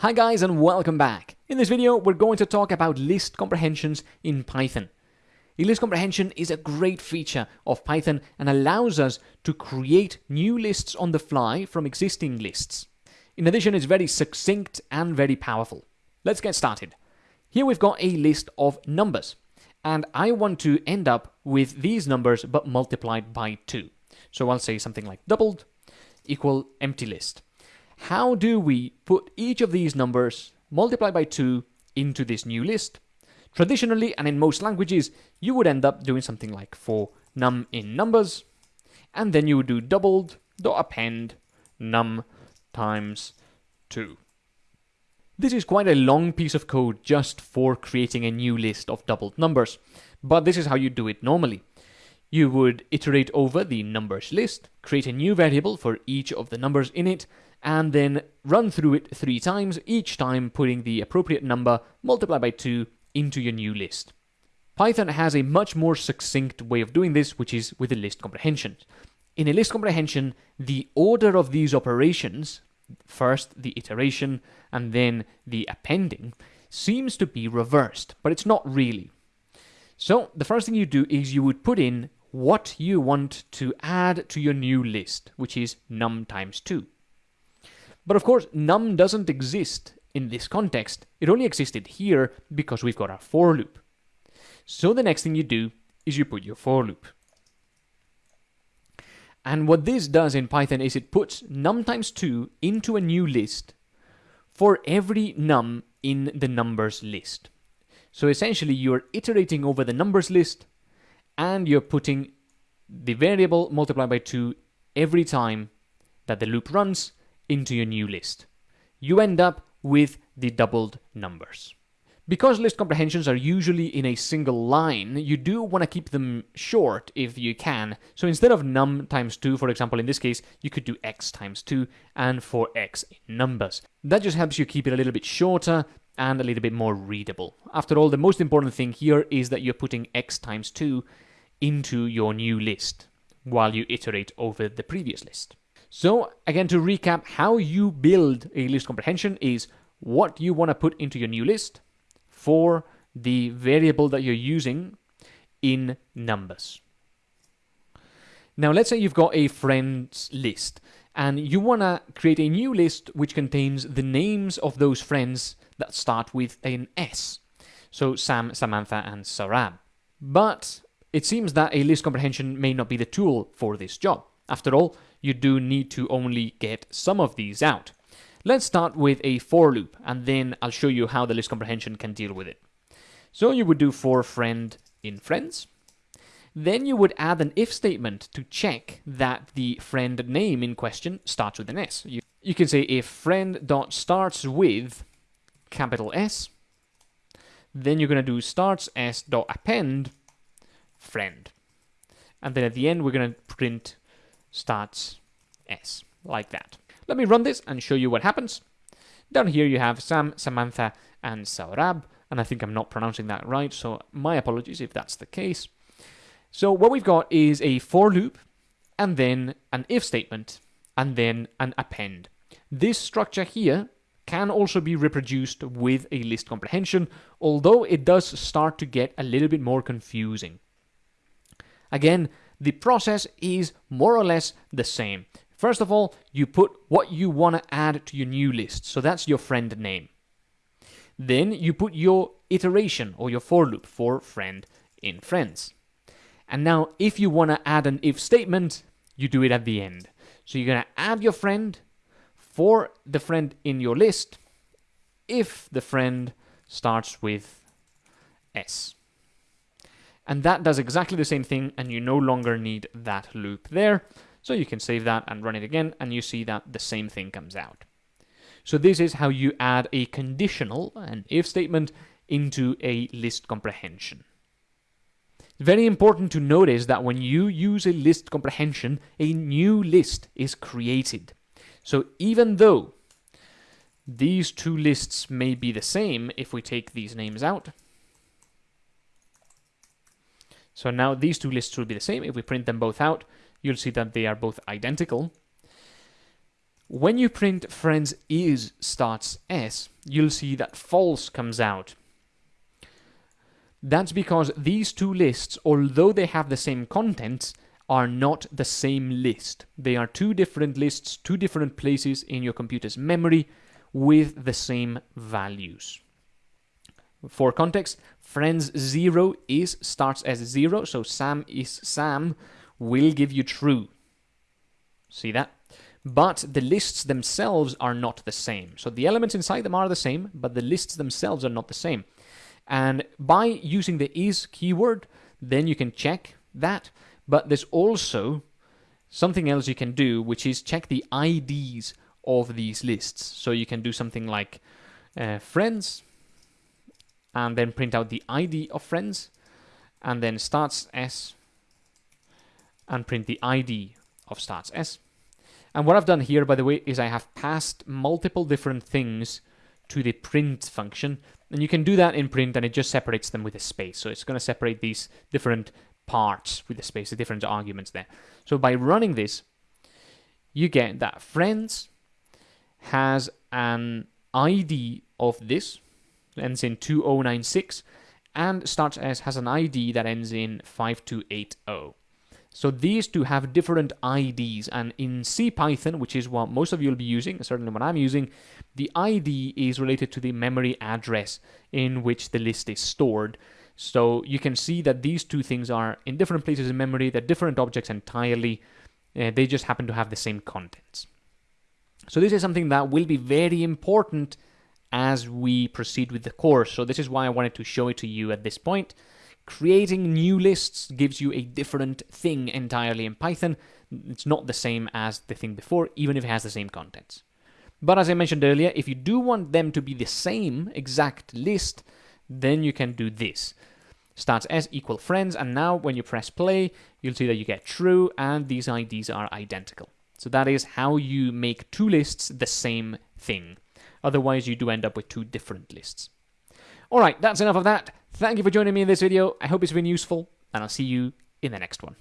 Hi guys and welcome back. In this video we're going to talk about list comprehensions in Python. A list comprehension is a great feature of Python and allows us to create new lists on the fly from existing lists. In addition it's very succinct and very powerful. Let's get started. Here we've got a list of numbers and I want to end up with these numbers but multiplied by 2. So I'll say something like doubled equal empty list how do we put each of these numbers multiplied by 2 into this new list? Traditionally, and in most languages, you would end up doing something like for num in numbers, and then you would do doubled dot append num times 2. This is quite a long piece of code just for creating a new list of doubled numbers, but this is how you do it normally. You would iterate over the numbers list, create a new variable for each of the numbers in it, and then run through it three times, each time putting the appropriate number multiplied by 2 into your new list. Python has a much more succinct way of doing this, which is with a list comprehension. In a list comprehension, the order of these operations, first the iteration and then the appending, seems to be reversed, but it's not really. So the first thing you do is you would put in what you want to add to your new list, which is num times 2. But of course, num doesn't exist in this context. It only existed here because we've got our for loop. So the next thing you do is you put your for loop. And what this does in Python is it puts num times 2 into a new list for every num in the numbers list. So essentially you're iterating over the numbers list and you're putting the variable multiplied by 2 every time that the loop runs into your new list. You end up with the doubled numbers. Because list comprehensions are usually in a single line, you do want to keep them short if you can. So instead of num times 2, for example, in this case, you could do x times 2 and for x in numbers. That just helps you keep it a little bit shorter and a little bit more readable. After all, the most important thing here is that you're putting x times 2 into your new list while you iterate over the previous list. So again, to recap, how you build a list comprehension is what you want to put into your new list for the variable that you're using in numbers. Now, let's say you've got a friends list and you want to create a new list which contains the names of those friends that start with an S. So Sam, Samantha, and Sarab. But it seems that a list comprehension may not be the tool for this job. After all, you do need to only get some of these out. Let's start with a for loop, and then I'll show you how the list comprehension can deal with it. So you would do for friend in friends. Then you would add an if statement to check that the friend name in question starts with an S. You, you can say if friend dot starts with capital S, then you're going to do starts s dot append friend. And then at the end, we're going to print starts S, like that. Let me run this and show you what happens. Down here you have Sam, Samantha, and Saurab, and I think I'm not pronouncing that right, so my apologies if that's the case. So what we've got is a for loop, and then an if statement, and then an append. This structure here can also be reproduced with a list comprehension, although it does start to get a little bit more confusing. Again, the process is more or less the same. First of all, you put what you want to add to your new list. So that's your friend name. Then you put your iteration or your for loop for friend in friends. And now if you want to add an if statement, you do it at the end. So you're going to add your friend for the friend in your list if the friend starts with S. And that does exactly the same thing and you no longer need that loop there. So you can save that and run it again and you see that the same thing comes out. So this is how you add a conditional, an if statement, into a list comprehension. Very important to notice that when you use a list comprehension, a new list is created. So even though these two lists may be the same if we take these names out, so now these two lists will be the same. If we print them both out, you'll see that they are both identical. When you print friends is starts S, you'll see that false comes out. That's because these two lists, although they have the same contents, are not the same list. They are two different lists, two different places in your computer's memory with the same values. For context, friends 0 is starts as 0, so Sam is Sam will give you true. See that? But the lists themselves are not the same. So the elements inside them are the same, but the lists themselves are not the same. And by using the is keyword, then you can check that. But there's also something else you can do, which is check the IDs of these lists. So you can do something like uh, friends, and then print out the ID of friends, and then starts S, and print the ID of starts S. And what I've done here, by the way, is I have passed multiple different things to the print function. And you can do that in print and it just separates them with a space. So it's going to separate these different parts with the space, the different arguments there. So by running this, you get that friends has an ID of this, ends in 2096, and starts as has an ID that ends in 5280. So these two have different IDs, and in CPython, which is what most of you will be using, certainly what I'm using, the ID is related to the memory address in which the list is stored. So you can see that these two things are in different places in memory, they're different objects entirely, uh, they just happen to have the same contents. So this is something that will be very important as we proceed with the course. So this is why I wanted to show it to you at this point. Creating new lists gives you a different thing entirely in Python. It's not the same as the thing before, even if it has the same contents. But as I mentioned earlier, if you do want them to be the same exact list, then you can do this. Starts as equal friends, and now when you press play, you'll see that you get true, and these IDs are identical. So that is how you make two lists the same thing. Otherwise, you do end up with two different lists. Alright, that's enough of that. Thank you for joining me in this video. I hope it's been useful, and I'll see you in the next one.